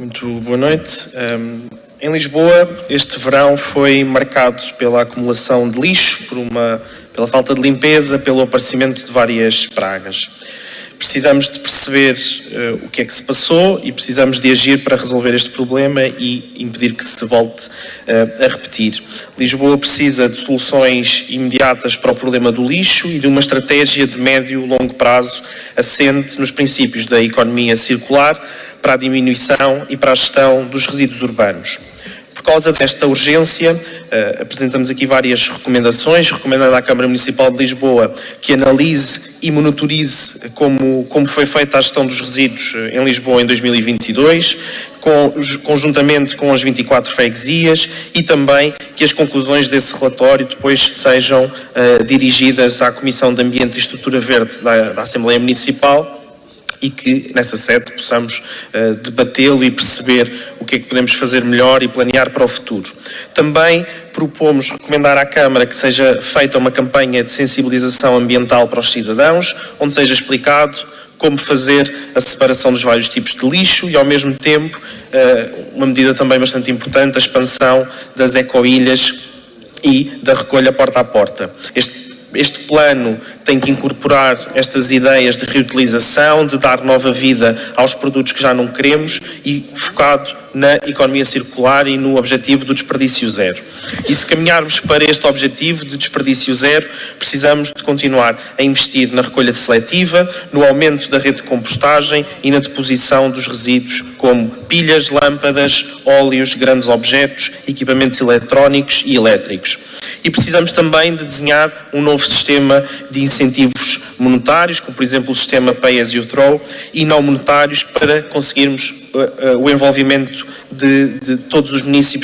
Muito boa noite. Um, em Lisboa, este verão foi marcado pela acumulação de lixo, por uma, pela falta de limpeza, pelo aparecimento de várias pragas. Precisamos de perceber uh, o que é que se passou e precisamos de agir para resolver este problema e impedir que se volte uh, a repetir. Lisboa precisa de soluções imediatas para o problema do lixo e de uma estratégia de médio e longo prazo assente nos princípios da economia circular para a diminuição e para a gestão dos resíduos urbanos. Por causa desta urgência, uh, apresentamos aqui várias recomendações, recomendando à Câmara Municipal de Lisboa que analise e monitorize como, como foi feita a gestão dos resíduos eh, em Lisboa em 2022, com, conjuntamente com as 24 freguesias e também que as conclusões desse relatório depois sejam uh, dirigidas à Comissão de Ambiente e Estrutura Verde da, da Assembleia Municipal e que nessa sede possamos uh, debatê-lo e perceber o que é que podemos fazer melhor e planear para o futuro. Também propomos recomendar à Câmara que seja feita uma campanha de sensibilização ambiental para os cidadãos, onde seja explicado como fazer a separação dos vários tipos de lixo e, ao mesmo tempo, uh, uma medida também bastante importante, a expansão das ecoilhas e da recolha porta a porta. Este este plano tem que incorporar estas ideias de reutilização, de dar nova vida aos produtos que já não queremos e focado na economia circular e no objetivo do desperdício zero. E se caminharmos para este objetivo de desperdício zero, precisamos de continuar a investir na recolha seletiva, no aumento da rede de compostagem e na deposição dos resíduos como pilhas, lâmpadas, óleos, grandes objetos, equipamentos eletrónicos e elétricos. E precisamos também de desenhar um novo sistema de incentivos monetários, como por exemplo o sistema Pay as you throw, e não monetários para conseguirmos uh, uh, o envolvimento de, de, todos os municípios